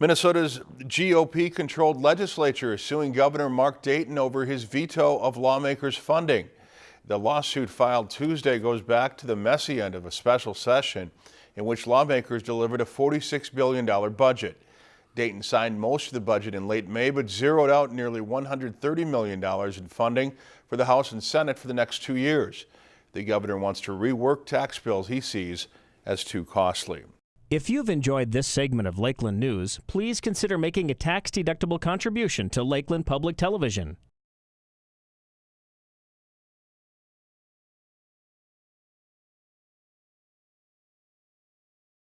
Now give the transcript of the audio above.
Minnesota's GOP controlled legislature is suing Governor Mark Dayton over his veto of lawmakers' funding. The lawsuit filed Tuesday goes back to the messy end of a special session in which lawmakers delivered a $46 billion budget. Dayton signed most of the budget in late May, but zeroed out nearly $130 million in funding for the House and Senate for the next two years. The governor wants to rework tax bills he sees as too costly. If you've enjoyed this segment of Lakeland News, please consider making a tax-deductible contribution to Lakeland Public Television.